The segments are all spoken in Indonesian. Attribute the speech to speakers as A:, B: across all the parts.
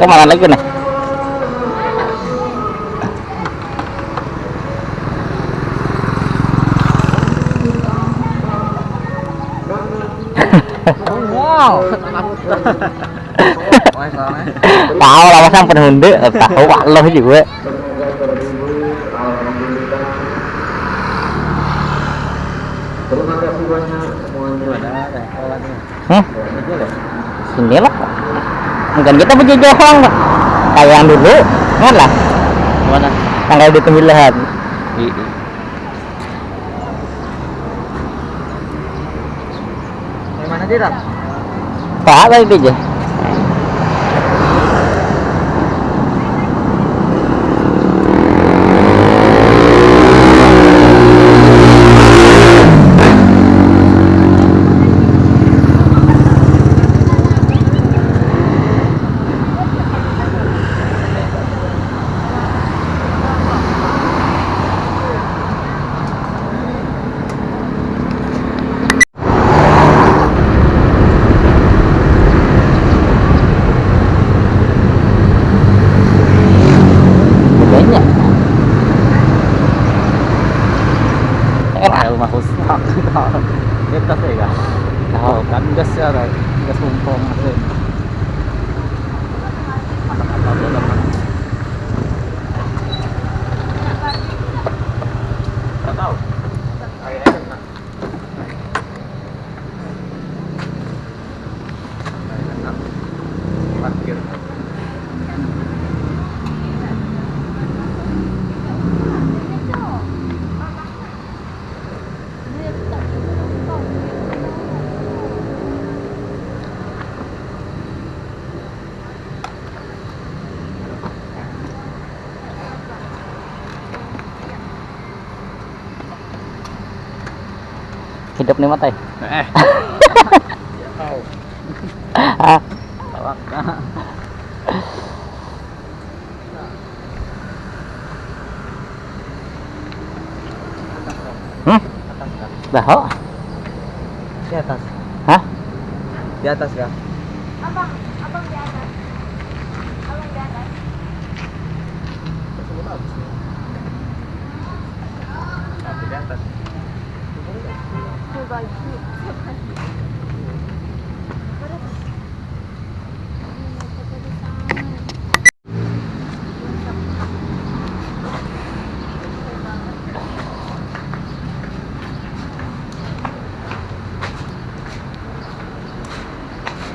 A: Ke mana lagi nih?
B: wow
A: tahu lah masa penuh hunde tahu pak lo juga hmm? sini lah mungkin kita berjejak orang Pak. kayak yang dulu kan lah.
B: Mana
A: tanggal di pemilihan
B: mana dia tak
A: pak apa itu aja banyak
B: rumah khusus dia tas ya kan
A: tahu
B: kan gas ya kan gas mumpung mesin Nggak tahu. Kayaknya kena. Kayaknya kena. Parkir.
A: Hidup nih mata
B: Eh. Tahu.
A: ah hmm dah
B: Di atas.
A: hah
B: Di atas ya.
C: Abang, abang di atas. Abang di atas.
B: Tapi di atas.
C: Berbagi.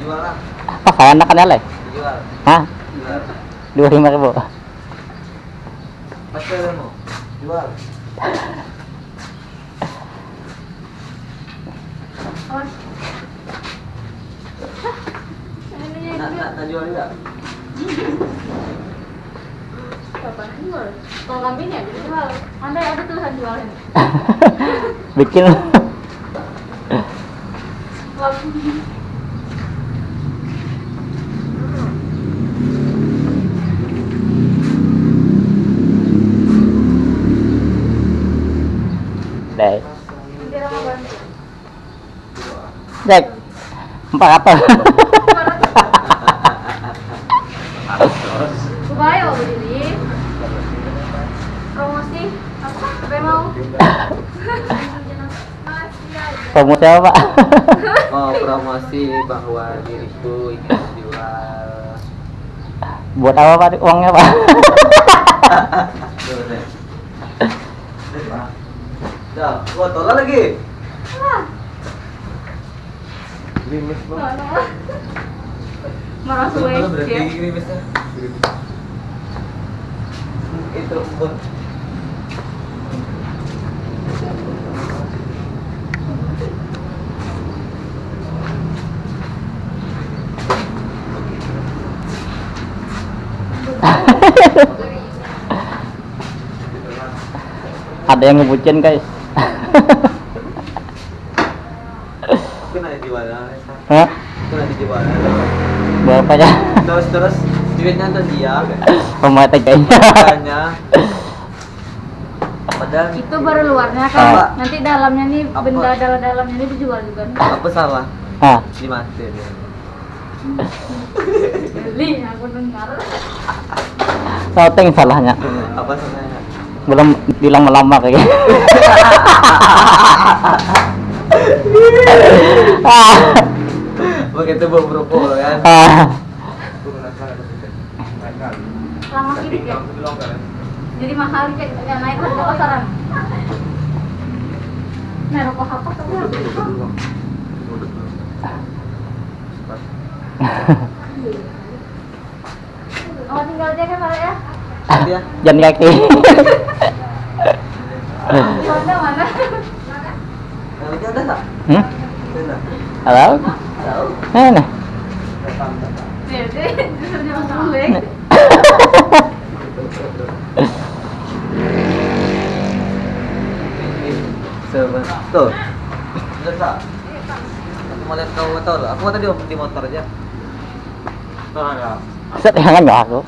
B: Jual lah.
A: Kayak anak kan le
B: Jual.
A: hah
B: Jual.
A: dua lima ribu.
B: Jual. Nak jual juga.
C: Kalau kambing ya jual. Anda ada tulisan jualnya.
A: bikin
C: Kambing.
A: deh
C: Nanti Rama bantu.
A: Jack empat apa
C: berdiri. Promosi apa? Mau?
A: promosi apa pak
B: Mau promosi bahwa diriku ingin jual.
A: buat apa pak uangnya pak
B: Dah, gua tolak lagi.
C: Ah,
B: Grimis.
C: Marah suwe.
B: berarti
C: ya.
B: grimisnya. Itu pun.
A: ada yang ngebucin guys
B: Kena dijual.
A: Hah?
B: Kena dijual.
A: berapa ya
B: Terus terus duitnya tuh dia.
A: pemate kayaknya
B: padahal
C: Itu baru luarnya kan. Nanti dalamnya nih
B: Apa?
C: benda dalam-dalamnya ini dijual juga nih.
B: apa salah?
A: ah
B: Dimatiin.
C: Beli, aku dengar.
A: Shooting salahnya.
D: Apa sebenarnya?
A: Belum bilang melamar ya. ah,
D: Begitu bau berukul kan?
A: ah.
C: Lama hidup ya. Jadi mahal kayak ya, naik harga pasaran. Nah, rokok apa tuh? Oh, tinggal jaga Pak ya.
D: Dia
A: Jangan kaki.
C: Di Honda mana?
D: Nanti ada tak?
A: hmm?
D: Ada.
A: Halo?
D: Tahu?
A: Mana?
C: Nih, deh, justru dia masuk balik.
D: Sebentar. Tuh. Aku mau lihat kau motor. Aku tadi di motor aja.
A: Set jangan nggak aku.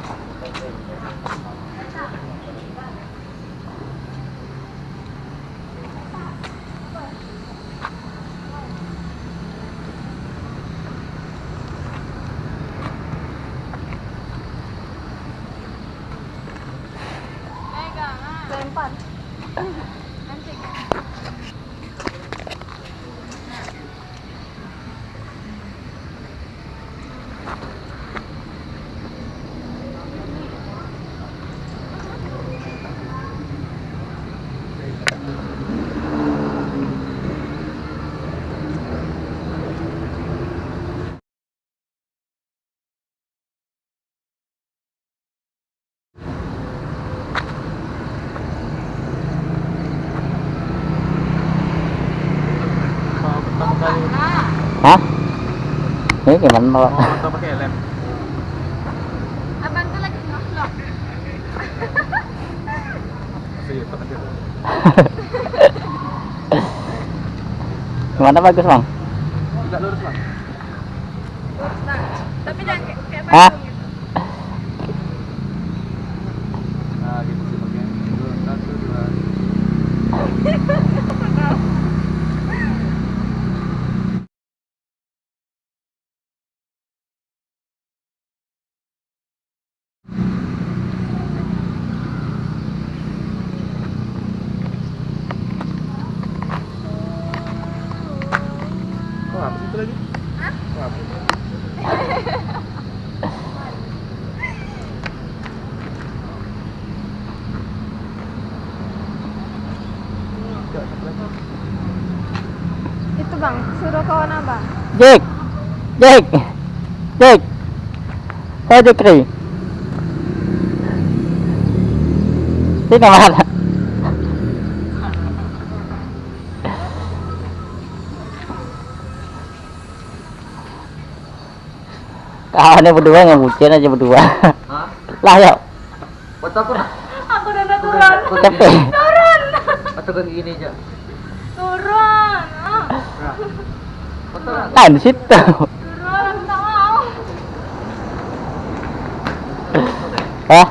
A: Hah? Ini gimana Pak?
D: Motor pakai lem.
C: Abang tuh lagi ngevlog.
A: Gimana bagus bang?
D: Tidak lurus bang.
C: Nah, tapi jangan kayak kayak
A: Hah?
C: Bandung gitu.
D: Nah gitu sih pakai. Dua, satu, dua. Kok apa sih itu lagi? Kok apa?
C: Itu bang, suruh kawan abang.
A: Jake, Jake, Jake. Saya Jekri. Sini mana? Kawannya berdua yang bucin aja berdua.
D: Hah?
A: lah yuk,
D: Foto aku.
C: Aku udah udah turun.
A: capek.
C: Turun.
D: Kan gini aja.
C: Turun. Ah,
D: Nah. Foto lah.
A: Kan di situ.
C: Turun, tak mau.
A: Hah?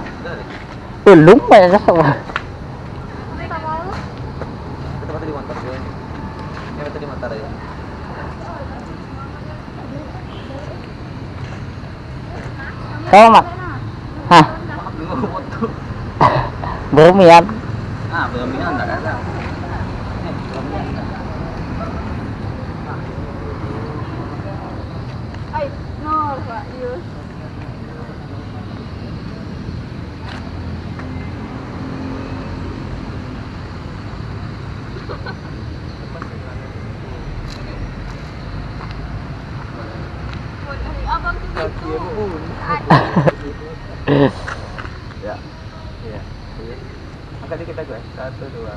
A: Belum banyak sama.
C: Tak mau.
D: Kita foto di motor ya. Ya foto di motor ya.
A: Kau mak? Hah?
D: Belum foto.
A: Bermian.
D: Ah, belum ini enggak ada.
C: Ay, no, Pak Yus. Abang tuh gitu.
D: Ya. Iya. Angkat dikit aja. Satu, dua.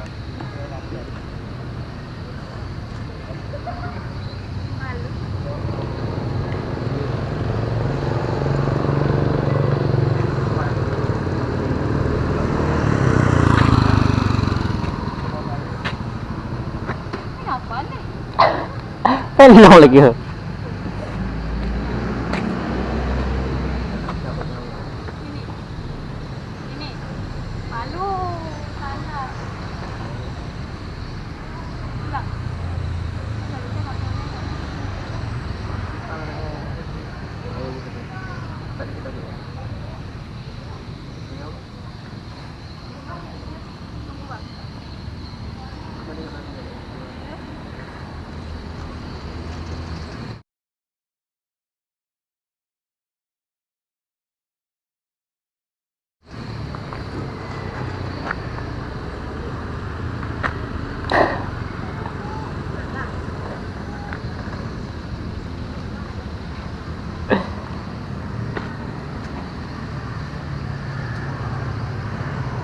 C: Ini apa nih?
A: Hello lagi.
C: Ini. Ini. Malu. Sana. Pulang. Pulang, kita nggak pulang.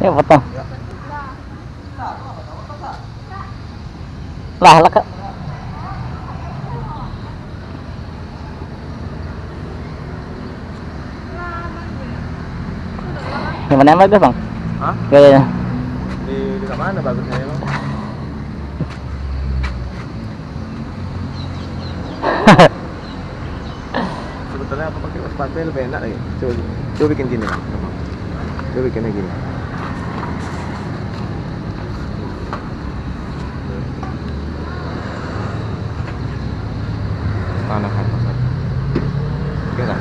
A: Ya potong. Lah, lah. Yang mana yang bagus bang?
D: Hah?
A: Gayanya.
D: Di di mana bagusnya emang? Sebetulnya aku pakai sepatu lebih enak lagi. Coba, coba bikin gini. Coba bikinnya gini. Mana kan? Oke kan?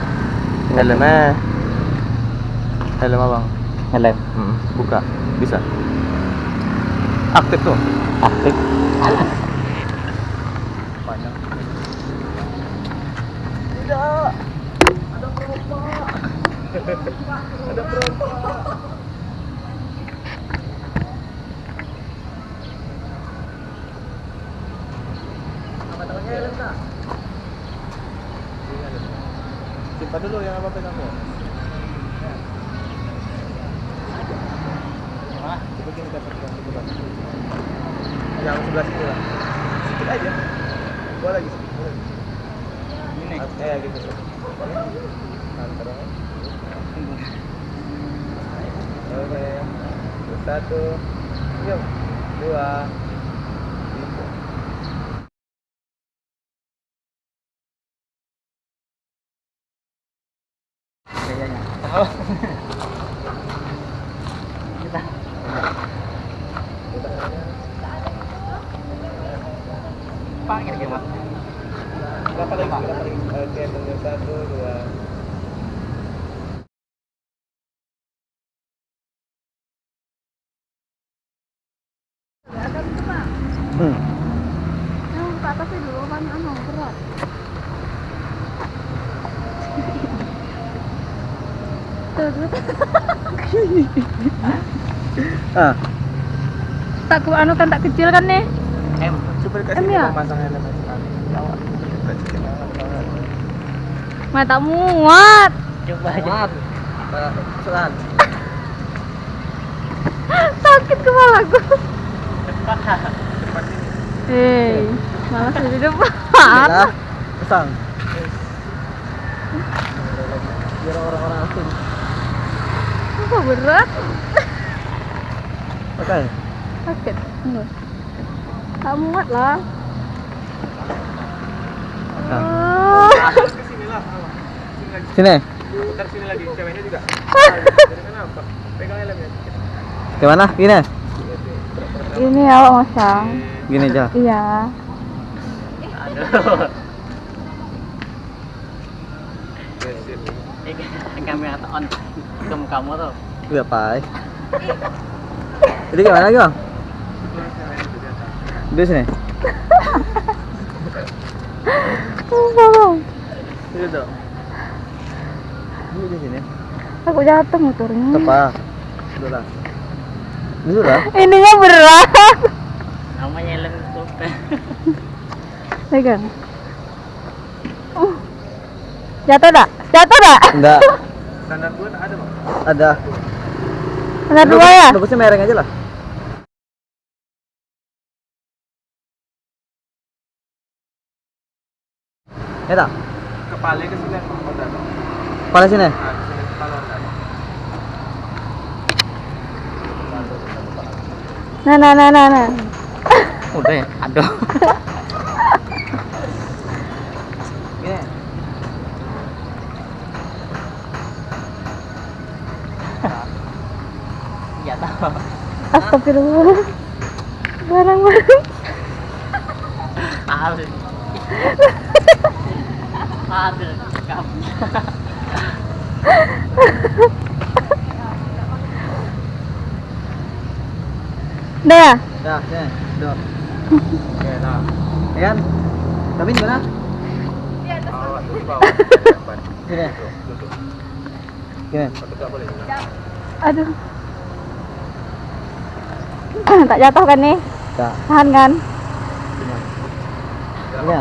D: Helmnya Helm abang
A: Helm.
D: Hmm, buka. Bisa. Aktif tuh.
A: Aktif.
D: Panjang. Tidak. Ada perompak. Ada perompak. Apa tangannya helm kak? Simpan dulu yang apa pegangmu. Ah, coba. Yang sebelah sini lah. Sedikit aja. Gua lagi sedikit. lagi.
A: Ini.
D: Eh, gitu. Antar. Oke. Satu. Yuk. Dua. Tiga.
A: Gayanya. Kita. Pak, kira-kira.
D: Berapa lagi? Berapa lagi? Oke, tunggu satu, dua.
A: Hmm.
C: Yang ke atasnya dulu kan anu berat. Tuh, tuh, tuh.
D: Ah,
C: tak ku anu kan tak kecil kan nih.
A: M.
D: coba
C: ya?
D: sekali. Kasih kita helm.
C: Mata muat.
A: Coba aja.
D: Kesalahan.
C: Sakit kepalaku.
D: Cepat ini.
C: Hei, malah di depan.
D: Nah, pasang. Biar orang-orang asing.
C: Kok berat?
D: Oke.
C: Sakit. Enggak. Tak muat lah. Oh.
D: Ke sini lah. Sini. Putar sini lagi. Ceweknya juga. Kenapa? Pegang helmnya. Gimana? Gini.
C: Ini awak masang.
D: Gini aja.
C: Iya.
A: Aduh. Ini kamera on ke mukamu tuh.
D: Iya, Pak. Jadi gimana lagi, Bang? Di sini. Ini dong. Ini di sini.
C: Aku jatuh motornya.
D: Tepat. Dulu lah. Dulu lah.
C: Ininya berat.
A: Namanya helm itu.
C: Pegang. Uh. Jatuh tak? Jatuh tak?
D: Enggak. Standar dua ada, Bang? Ada.
C: Ada dua ya?
D: Bagusnya mereng aja lah. Ya tak? Kepala ke sini, Kepala sini.
C: Nah, nah, nah, nah, nah.
A: Udah ya. Aduh. Ya tahu.
C: Astagfirullah. Barang-barang.
A: Aduh. Aduh. Kamu.
C: Udah ya?
D: Dah, Duduk. Oke, nah. Ya kan? Tapi di mana? Di atas. Gini.
C: Aduh. tak jatuh kan nih?
D: Tak.
C: Tahan kan?
D: Ya?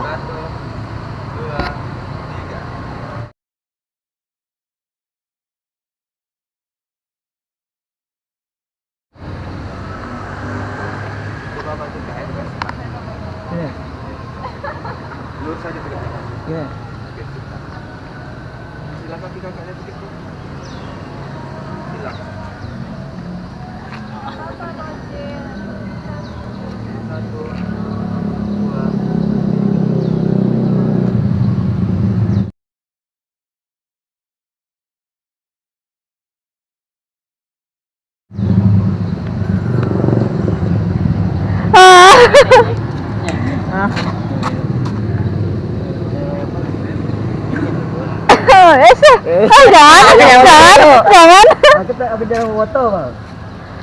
A: Eh, jangan, jangan, jangan.
D: kita apa jalan foto?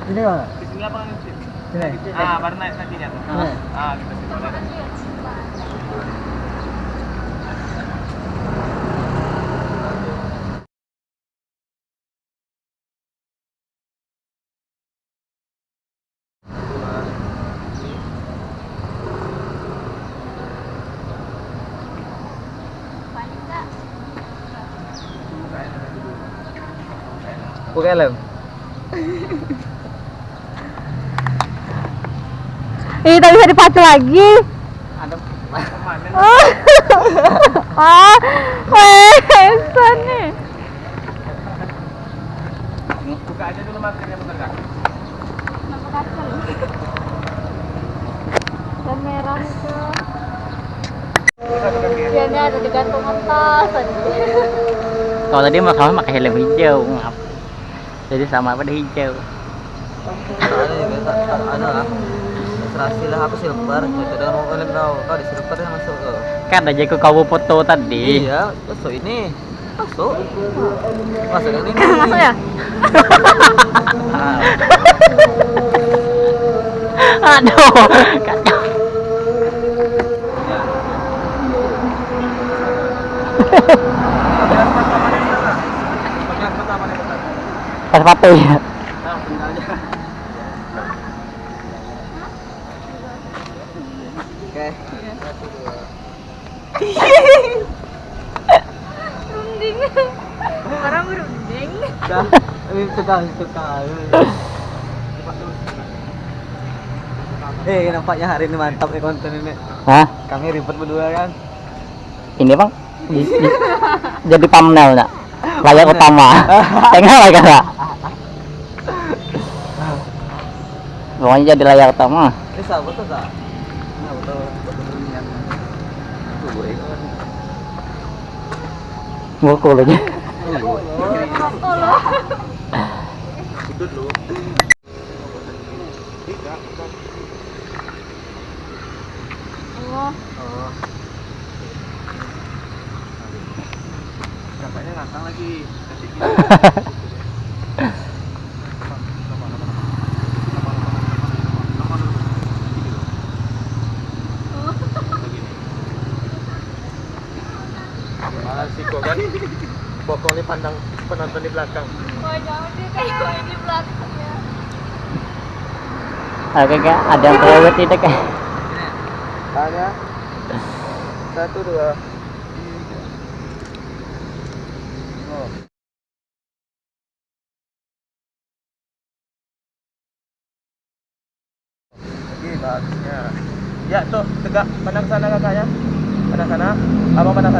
D: Sini bang. Di sini apa Sini. Ah, baru naik kakinya tuh. Ah, kita sini. Bukan lem.
C: Ih, tak bisa dipacu lagi.
D: Ada ke mana?
C: ah, Wesan nih.
D: Buka aja dulu maskernya bentar kak.
C: Dan merah itu.
D: Kaki.
C: Iya, ada digantung atas tadi.
A: Kalau tadi masalah pakai helm hijau, ngap. Jadi sama pada hijau.
B: ada juga tak tak ada lah serasi lah apa silver. Itu dengan mau kalian tahu kau di silver yang masuk ke
A: Kan aja ke kau foto tadi.
B: iya masuk ini? Masuk masuk yang ini?
C: Masuk ya?
A: Aduh, kacau.
D: Bagian pertama nih bentar.
A: Pas sepatu ya.
B: Oke
C: Runding. Orang berunding.
B: dah ini tukang tukang eh nampaknya hari ini mantap nih konten ini
A: Hah?
B: kami ribet berdua kan
A: Ini bang, di- di- jadi thumbnail nak. Layar utama. Tengah lah kata. Pokoknya jadi layar utama.
B: nah betul betul niat gue kan.
D: Itu dulu. Bukan.
C: Oh,
B: oh
D: lagi. Masih kok kan? Bokong nih pandang penonton di belakang.
C: oh jangan sih kayak di belakang ya.
A: Oke kak, ada yang terlalu tidak kak?
D: Tanya. Satu dua. Oh. Bagusnya. Ya tuh tegak pandang sana kakaknya. Pandang sana. Abang pandang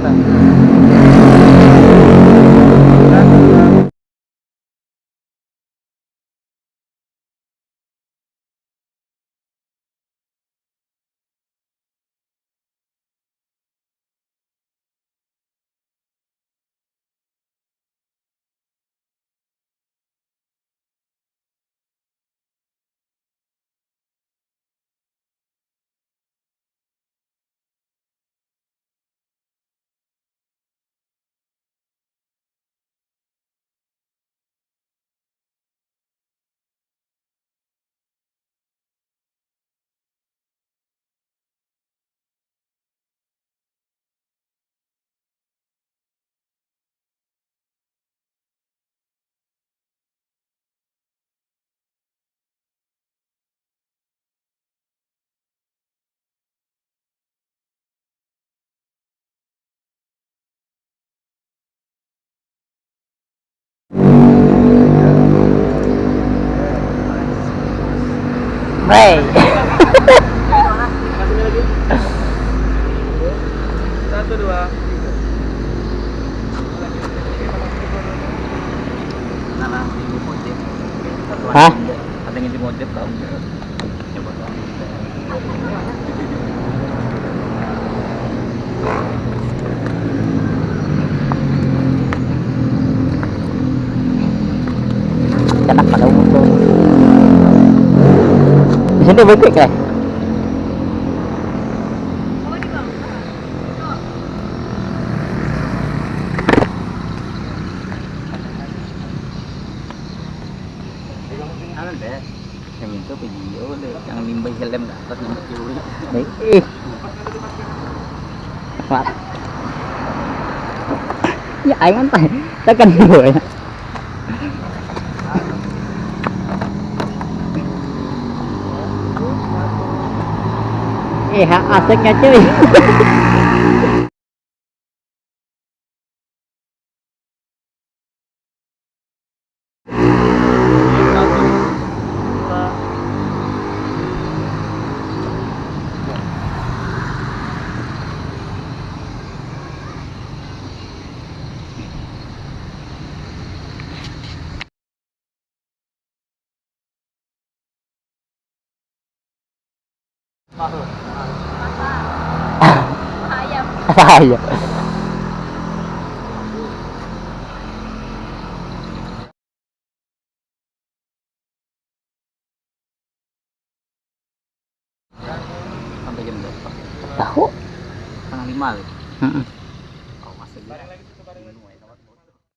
A: Di
D: sini baik ya?
A: Ano deh Yang itu video deh Yang limbah helm ke atas yang kecil
D: Baik. Ih. Mak. Ya aing antah. Tekan dulu ya. Eh, asiknya cuy.
E: Ayam.
D: Saya.
A: Sampai